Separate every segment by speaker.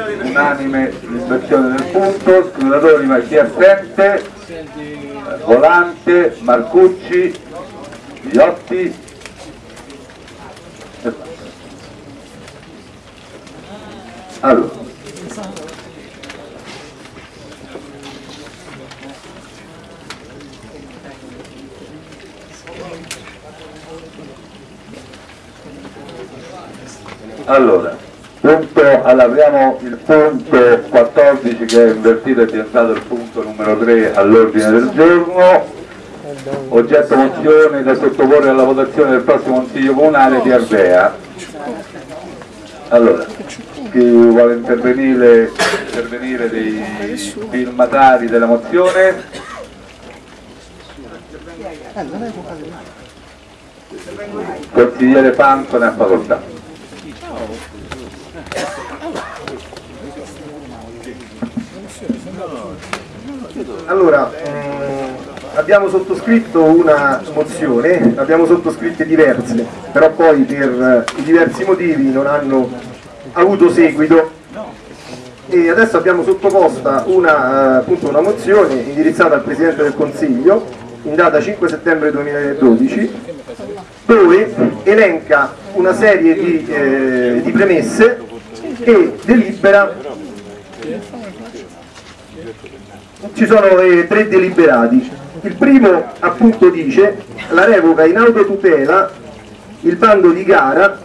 Speaker 1: Unanime l'inversione del punto, scrutatori ma chi assente, Volante, Marcucci, Iotti. Allora. Allora, punto, allora, abbiamo il punto 14 che è invertito, è diventato il punto numero 3 all'ordine del giorno, oggetto mozione da sottoporre alla votazione del prossimo Consiglio Comunale di Ardea. Allora, chi vuole intervenire, intervenire dei firmatari della mozione? Consigliere Panco ne ha facoltà.
Speaker 2: Allora, ehm, abbiamo sottoscritto una mozione, abbiamo sottoscritte diverse, però poi per eh, diversi motivi non hanno avuto seguito. E adesso abbiamo sottoposta una, eh, una mozione indirizzata al Presidente del Consiglio in data 5 settembre 2012 dove elenca una serie di, eh, di premesse e delibera ci sono eh, tre deliberati. Il primo appunto dice la revoca in autotutela il bando di gara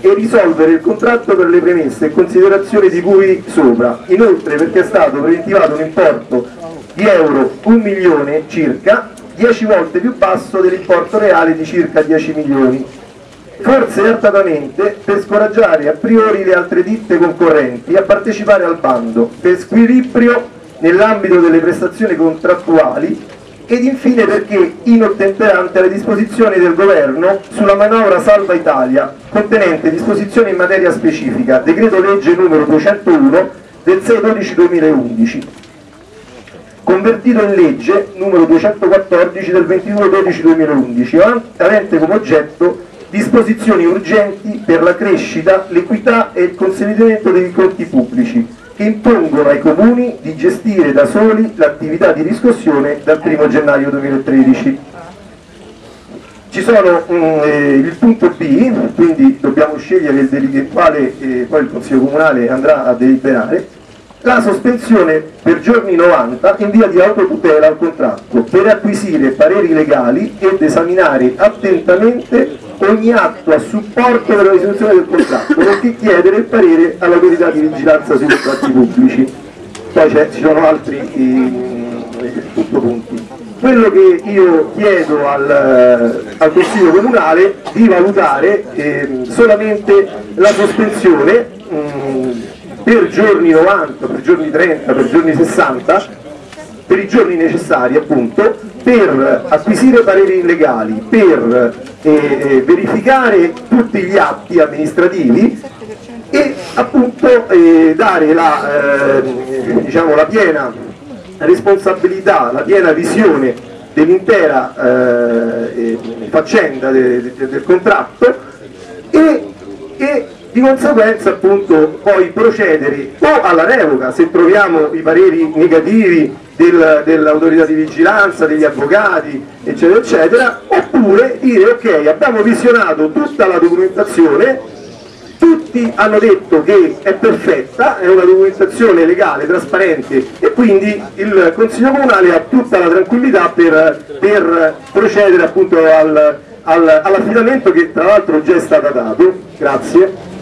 Speaker 2: e risolvere il contratto per le premesse e considerazioni di cui sopra. Inoltre perché è stato preventivato un importo di euro 1 milione circa, 10 volte più basso dell'importo reale di circa 10 milioni. Forse artatamente per scoraggiare a priori le altre ditte concorrenti a partecipare al bando, per squilibrio nell'ambito delle prestazioni contrattuali ed infine perché inottemperante alle disposizioni del governo sulla manovra Salva Italia contenente disposizioni in materia specifica, decreto legge numero 201 del 6-12-2011 convertito in legge numero 214 del 22-12-2011 avente come oggetto disposizioni urgenti per la crescita, l'equità e il consolidamento dei conti pubblici che impongono ai comuni di gestire da soli l'attività di riscossione dal 1 gennaio 2013. Ci sono um, eh, il punto B, quindi dobbiamo scegliere il quale eh, poi il Consiglio Comunale andrà a deliberare, la sospensione per giorni 90 in via di autotutela al contratto per acquisire pareri legali ed esaminare attentamente ogni atto a supporto della risoluzione del contratto, nonché chiedere il parere all'autorità di vigilanza sui contratti pubblici. Poi ci sono altri eh, punti. Quello che io chiedo al, al Consiglio Comunale di valutare eh, solamente la sospensione mh, per giorni 90, per giorni 30, per giorni 60 per i giorni necessari appunto per acquisire pareri legali, per eh, eh, verificare tutti gli atti amministrativi e appunto eh, dare la, eh, diciamo, la, piena responsabilità, la piena visione dell'intera eh, faccenda de, de, del contratto e, e di conseguenza appunto poi procedere o alla revoca se troviamo i pareri negativi del, dell'autorità di vigilanza, degli avvocati, eccetera, eccetera, oppure dire ok, abbiamo visionato tutta la documentazione, tutti hanno detto che è perfetta, è una documentazione legale, trasparente e quindi il Consiglio Comunale ha tutta la tranquillità per, per procedere appunto al, al, all'affidamento che tra l'altro già è stato dato. Grazie.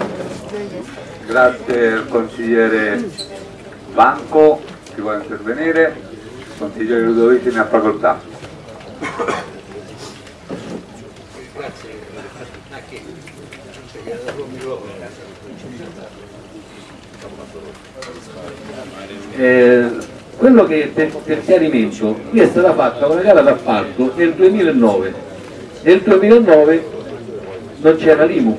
Speaker 1: Grazie consigliere Banco vuole intervenire? Consigliere Ludovici ne ha facoltà.
Speaker 3: Eh, quello che per, per, chiarimento qui è stata fatta una gara d'appalto nel 2009 nel 2009 non c'era l'IMU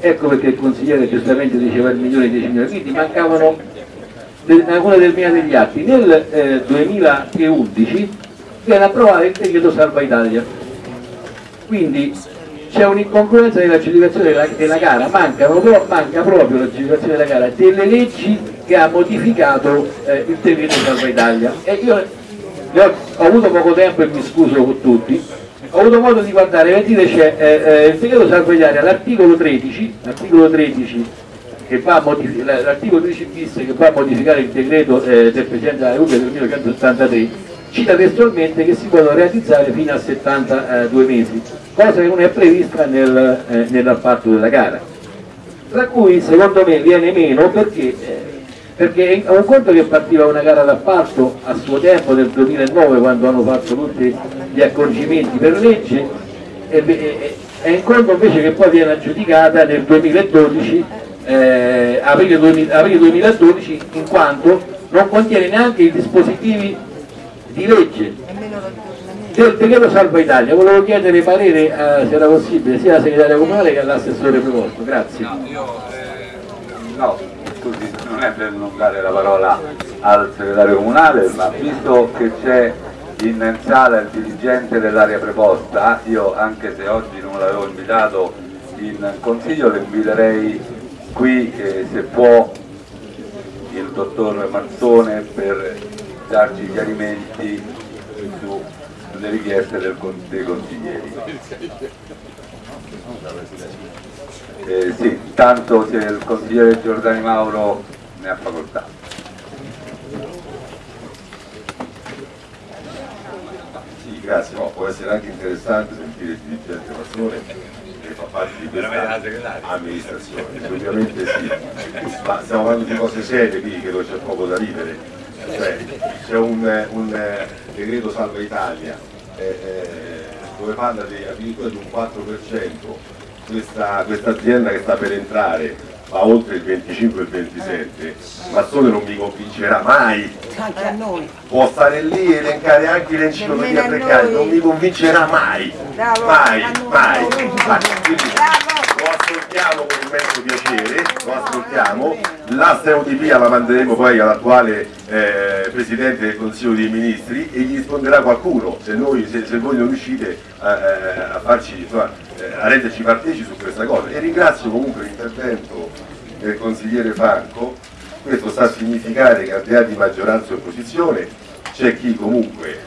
Speaker 3: ecco perché il consigliere giustamente diceva il milione e 10 milioni quindi mancavano una determinata degli atti. Nel eh, 2011 viene approvato il decreto Salva Italia. Quindi c'è un'incongruenza nell'aggiudicazione della, della gara, Mancano, manca proprio l'aggiudicazione della gara delle leggi che ha modificato eh, il decreto Salva Italia. E io ho, ho, avuto poco tempo e mi scuso con tutti, ho avuto modo di guardare, vedete c'è eh, eh, il decreto Salva Italia, l'articolo 13, l'articolo 13 l'articolo 13 bis che va a modificare il decreto eh, del Presidente della Repubblica del 1983 cita testualmente che si possono realizzare fino a 72 mesi, cosa che non è prevista nel, eh, nell'appalto della gara. Tra cui secondo me viene meno perché, eh, perché è un conto che partiva una gara d'appalto a suo tempo nel 2009 quando hanno fatto tutti gli accorgimenti per legge, è un conto invece che poi viene aggiudicata nel 2012 eh, aprile, 2000, aprile 2012 in quanto non contiene neanche i dispositivi di legge del decreto Salva Italia. Volevo chiedere parere, eh, se era possibile, sia alla segretaria comunale che all'assessore preposto. Grazie.
Speaker 1: No, io, eh, no, scusi, non è per non dare la parola al segretario comunale, ma visto che c'è in sala il dirigente dell'area preposta, io anche se oggi non l'avevo invitato in consiglio, le inviterei qui eh, se può il dottor Mazzone per darci chiarimenti su, sulle richieste del, dei consiglieri. Eh, sì, tanto se il consigliere Giordani Mauro ne ha facoltà.
Speaker 4: Grazie, no, può essere anche interessante sentire il dirigente Mazzone parte di questa amministrazione, ovviamente sì, ma stiamo parlando di cose serie quindi credo c'è poco da ridere, cioè, c'è un, un, eh, decreto salva Italia eh, eh, dove parla di, addirittura di un 4%, questa, questa azienda che sta per entrare va oltre il 25 e il 27, Mazzone non mi convincerà mai.
Speaker 5: Anche a noi.
Speaker 4: Può stare lì e elencare anche l'enciclopedia precaria, non mi convincerà mai.
Speaker 5: Bravo,
Speaker 4: mai, mai.
Speaker 5: bravo.
Speaker 4: Quindi, lo ascoltiamo con immenso piacere, lo ascoltiamo, la stereotipia la manderemo poi all'attuale eh, Presidente del Consiglio dei Ministri e gli risponderà qualcuno, se, noi, se, se voi non riuscite a, eh, a, farci, insomma, eh, a renderci partecipi su questa cosa. E ringrazio comunque l'intervento del consigliere Franco, questo sta a significare che al di là di maggioranza e opposizione c'è chi comunque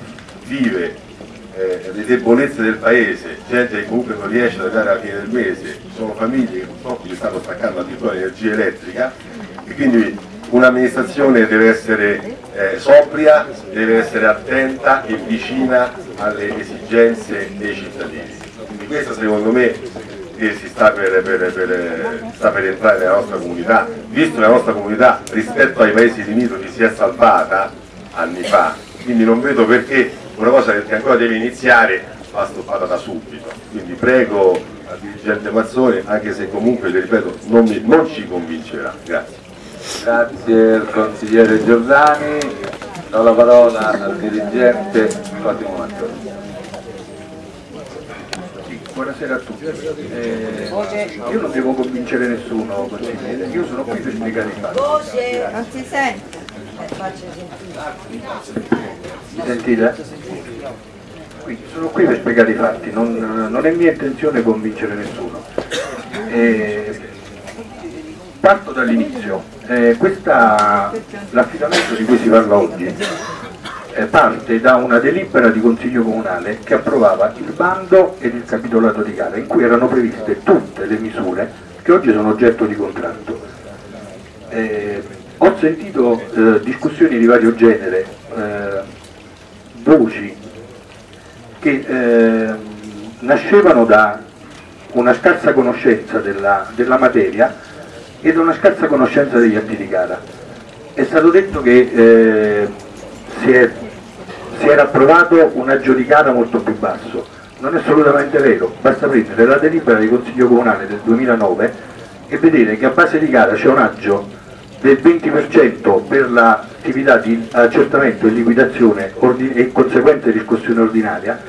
Speaker 4: vive eh, le debolezze del paese, gente che comunque non riesce ad arrivare alla fine del mese, sono famiglie che purtroppo gli stanno staccando addirittura l'energia elettrica e quindi un'amministrazione deve essere eh, sobria, deve essere attenta e vicina alle esigenze dei cittadini. Questa secondo me che si sta per, per, per, sta per, entrare nella nostra comunità, visto che la nostra comunità rispetto ai paesi limitrofi si è salvata anni fa, quindi non vedo perché una cosa che ancora deve iniziare va stoppata da subito. Quindi prego al dirigente Mazzone, anche se comunque, le ripeto, non, mi, non ci convincerà. Grazie.
Speaker 1: Grazie al consigliere Giordani, do la parola al dirigente Cosimo Mazzone.
Speaker 6: Buonasera a tutti. Eh, io non devo convincere nessuno, consigliere, io sono qui per spiegare i fatti.
Speaker 5: Voce, non si sente.
Speaker 6: Mi sentite? Quindi sono qui per spiegare i fatti, non, non è mia intenzione convincere nessuno. Eh, parto dall'inizio. Eh, L'affidamento di cui si parla oggi eh, parte da una delibera di Consiglio Comunale che approvava il bando ed il capitolato di gara, in cui erano previste tutte le misure che oggi sono oggetto di contratto. Eh, ho sentito eh, discussioni di vario genere, eh, voci che eh, nascevano da una scarsa conoscenza della, della materia e da una scarsa conoscenza degli atti di gara. È stato detto che eh, si, è, si, era approvato un aggiudicata molto più basso. Non è assolutamente vero, basta prendere la delibera di Consiglio Comunale del 2009 e vedere che a base di gara c'è un aggio del 20% per l'attività di accertamento e liquidazione e conseguente riscossione ordinaria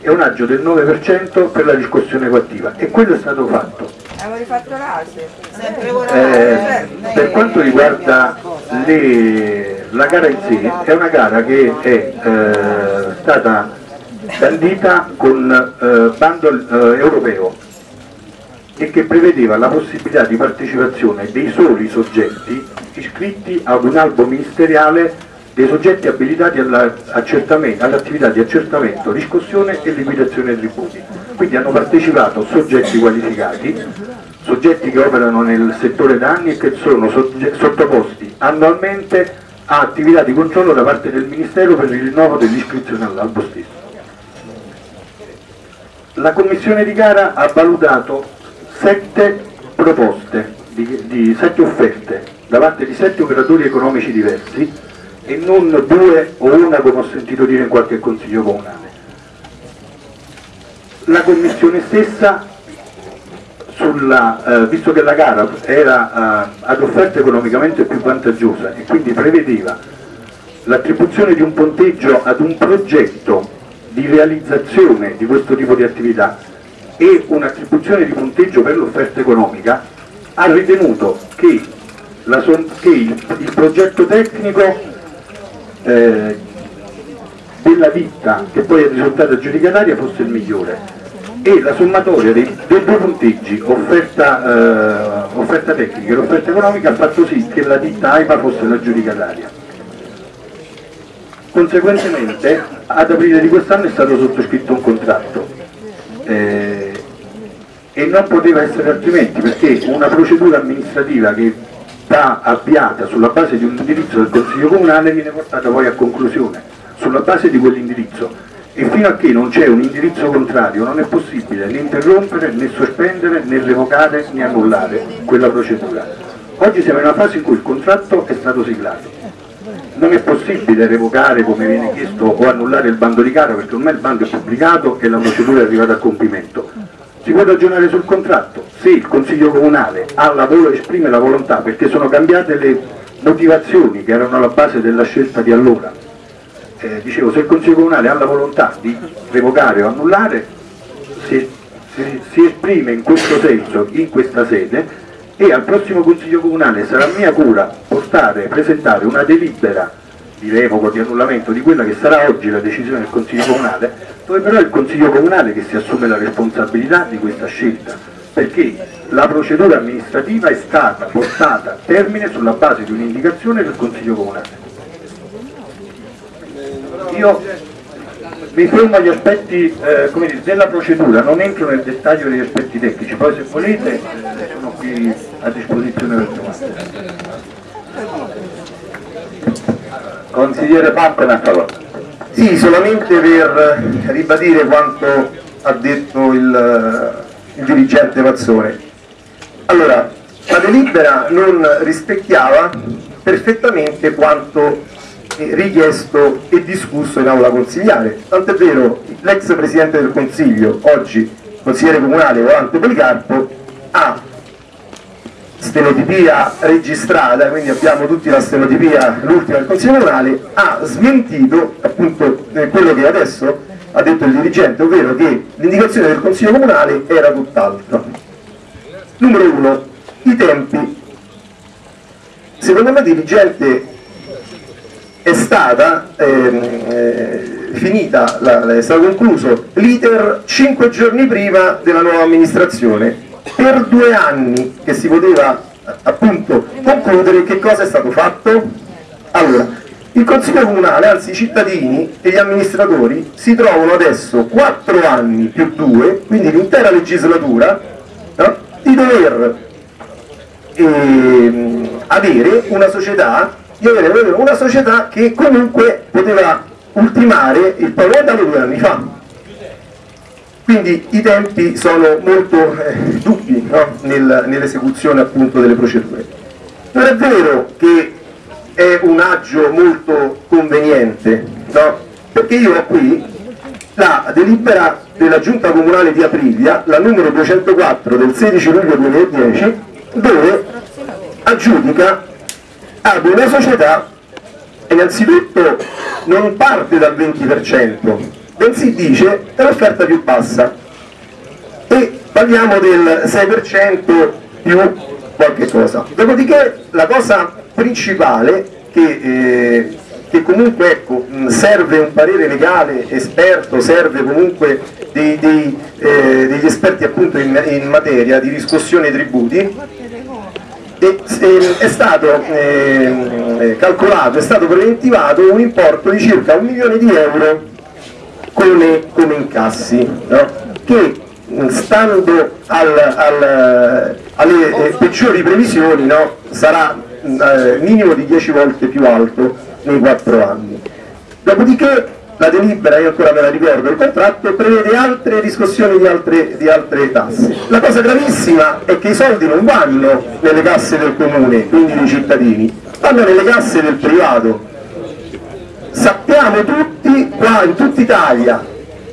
Speaker 6: e un aggio del 9% per la riscossione coattiva e quello è stato fatto.
Speaker 5: Avevo fatto l'ASE,
Speaker 6: eh, per quanto riguarda le, la gara in sé, è una gara che è eh, stata bandita con eh, bando eh, europeo e che prevedeva la possibilità di partecipazione dei soli soggetti iscritti ad un albo ministeriale dei soggetti abilitati all'attività di accertamento, riscossione e liquidazione dei tributi. Quindi hanno partecipato soggetti qualificati, soggetti che operano nel settore da anni e che sono sottoposti annualmente a attività di controllo da parte del Ministero per il rinnovo dell'iscrizione all'albo stesso. La commissione di gara ha valutato sette proposte, di, di sette offerte da parte di sette operatori economici diversi e non due o una come ho sentito dire in qualche consiglio comunale. La commissione stessa, sulla, eh, visto che la gara era eh, ad offerta economicamente più vantaggiosa e quindi prevedeva l'attribuzione di un ponteggio ad un progetto di realizzazione di questo tipo di attività e un'attribuzione di punteggio per l'offerta economica, ha ritenuto che, la, che il, il progetto tecnico eh, della ditta che poi è risultata aggiudicataria fosse il migliore e la sommatoria dei, dei due punteggi, offerta, eh, offerta tecnica e offerta economica, ha fatto sì che la ditta AIPA fosse l'aggiudicataria. Conseguentemente ad aprile di quest'anno è stato sottoscritto un contratto eh, e non poteva essere altrimenti perché una procedura amministrativa che va avviata sulla base di un indirizzo del Consiglio Comunale viene portata poi a conclusione sulla base di quell'indirizzo e fino a che non c'è un indirizzo contrario non è possibile né interrompere, né sospendere, né revocare, né annullare quella procedura. Oggi siamo in una fase in cui il contratto è stato siglato. Non è possibile revocare come viene chiesto o annullare il bando di gara perché ormai il bando è pubblicato e la procedura è arrivata a compimento si può ragionare sul contratto, se il Consiglio Comunale la esprime la volontà, perché sono cambiate le motivazioni che erano alla base della scelta di allora, eh, dicevo, se il Consiglio Comunale ha la volontà di revocare o annullare, si, si, si esprime in questo senso, in questa sede, e al prossimo Consiglio Comunale sarà mia cura portare, presentare una delibera di revoco, di annullamento di quella che sarà oggi la decisione del Consiglio Comunale dove però è il Consiglio Comunale che si assume la responsabilità di questa scelta, perché la procedura amministrativa è stata portata a termine sulla base di un'indicazione del Consiglio Comunale. Io mi fermo agli aspetti eh, dire, della procedura, non entro nel dettaglio degli aspetti tecnici, poi se volete sono qui a disposizione per domande. Consigliere Pantena, a favore.
Speaker 2: Sì, solamente per ribadire quanto ha detto il, il dirigente Mazzone. Allora, la delibera non rispecchiava perfettamente quanto richiesto e discusso in aula consigliare. Tant'è vero, l'ex Presidente del Consiglio, oggi consigliere comunale Volante Policarpo, ha stenotipia registrata, quindi abbiamo tutti la stenotipia, l'ultima del Consiglio Comunale, ha smentito appunto eh, quello che adesso ha detto il dirigente, ovvero che l'indicazione del Consiglio Comunale era tutt'altro. Numero uno, i tempi. Secondo me dirigente è stata ehm, eh, finita, la, è stato concluso l'iter cinque giorni prima della nuova amministrazione per due anni che si poteva appunto concludere che cosa è stato fatto? Allora, il Consiglio Comunale, anzi i cittadini e gli amministratori si trovano adesso quattro anni più due, quindi l'intera legislatura, no? di dover eh, avere una società, di avere una società che comunque poteva ultimare il pagamento due anni fa quindi i tempi sono molto eh, dubbi no? Nel, nell'esecuzione appunto delle procedure. Non è vero che è un aggio molto conveniente, no? perché io ho qui la delibera della giunta comunale di Aprilia, la numero 204 del 16 luglio 2010, dove aggiudica ad una società innanzitutto non parte dal 20%, bensì dice è l'offerta più bassa e parliamo del 6% più qualche cosa. Dopodiché la cosa principale che, eh, che comunque ecco, serve un parere legale esperto, serve comunque dei- dei, eh, degli esperti appunto in, in materia di riscossione tributi e, e- è stato ehm, eh, calcolato, è stato preventivato un importo di circa un milione di euro come, come incassi, no? che mh, stando al- al- alle eh, peggiori previsioni no? sarà mh, eh, minimo di 10 volte più alto nei 4 anni. Dopodiché la delibera, io ancora me la ricordo, il contratto prevede altre riscossioni di altre, di altre tasse. La cosa gravissima è che i soldi non vanno nelle casse del comune, quindi dei cittadini, vanno nelle casse del privato. Sappiamo tutti, qua in tutta Italia,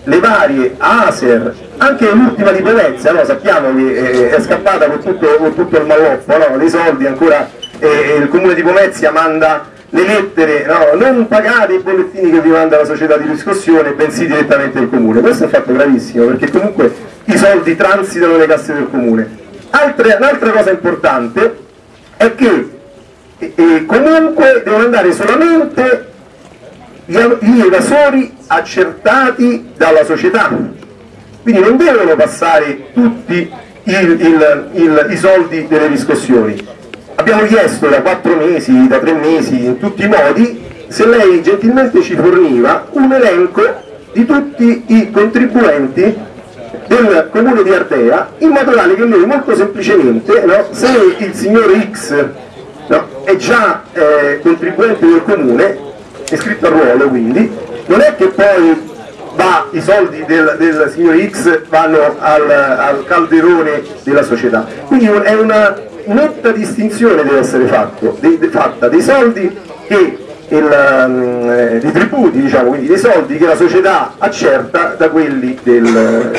Speaker 2: le varie Aser, anche l'ultima di Venezia, no? sappiamo che eh, è scappata con tutto, con tutto il malloppo no? dei soldi, ancora eh, il comune di Pomezia manda le lettere, no? non pagate i bollettini che vi manda la società di riscossione, bensì direttamente il comune. Questo è un fatto gravissimo perché comunque i soldi transitano nelle casse del comune. Un'altra cosa importante è che eh, comunque devono andare solamente gli gli evasori accertati dalla società quindi non devono passare tutti il- il- il- i soldi delle riscossioni abbiamo chiesto da quattro mesi, da tre mesi, in tutti i modi se lei gentilmente ci forniva un elenco di tutti i contribuenti del comune di Ardea in modo tale che noi molto semplicemente no, se il signor X no, è già eh, contribuente del comune iscritto a ruolo quindi non è che poi va, i soldi del, del signor X vanno al, al calderone della società. Quindi è una netta distinzione deve essere fatto, de- de- fatta dei soldi il, mm, eh, dei tributi diciamo quindi dei soldi che la società accerta da quelli del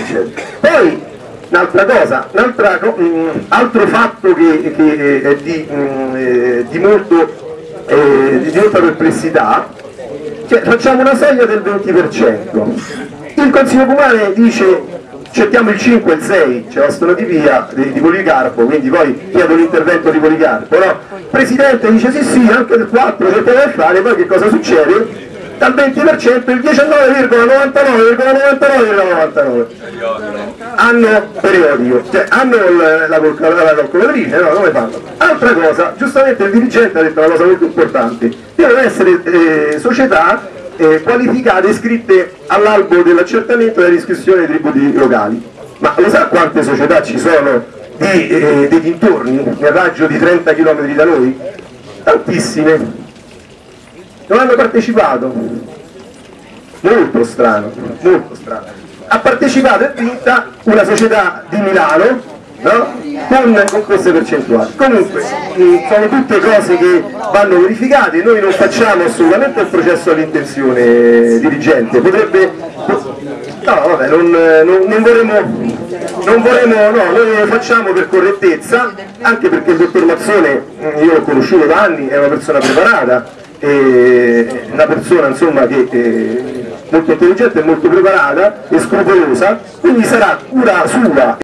Speaker 2: poi un'altra cosa un altro fatto che, che è di, mm, eh, di molto eh, di molta perplessità cioè, facciamo una soglia del 20%. Il Consiglio Comunale dice accettiamo il 5 e il 6, c'è la storia di via di, di Policarpo, quindi poi chiedo l'intervento di Policarpo. No? Il Presidente dice sì sì, anche del 4 cerchiamo di fare, poi che cosa succede? Dal 20% il 19,99,99,99 anno periodico, cioè hanno il- la, calcol- la calcolatrice, no? Come fanno? Altra cosa, giustamente il dirigente ha detto una cosa molto importante, devono essere eh, società eh, qualificate, iscritte all'albo dell'accertamento della riscrizione dei tributi locali. Ma lo sa quante società ci sono di, eh, dei dintorni, nel raggio di 30 km da noi? Tantissime. Non hanno partecipato. Molto strano, molto strano. Ha partecipato e vinta una società di Milano no? con, con queste percentuali. Comunque mh, sono tutte cose che vanno verificate, noi non facciamo assolutamente il processo all'intenzione dirigente, potrebbe... No, vabbè, non, non, non vorremmo, non vorremmo, no, noi lo facciamo per correttezza, anche perché il dottor Mazzone, mh, io l'ho conosciuto da anni, è una persona preparata, è una persona insomma che è molto intelligente molto preparata e scrupolosa, quindi sarà cura sua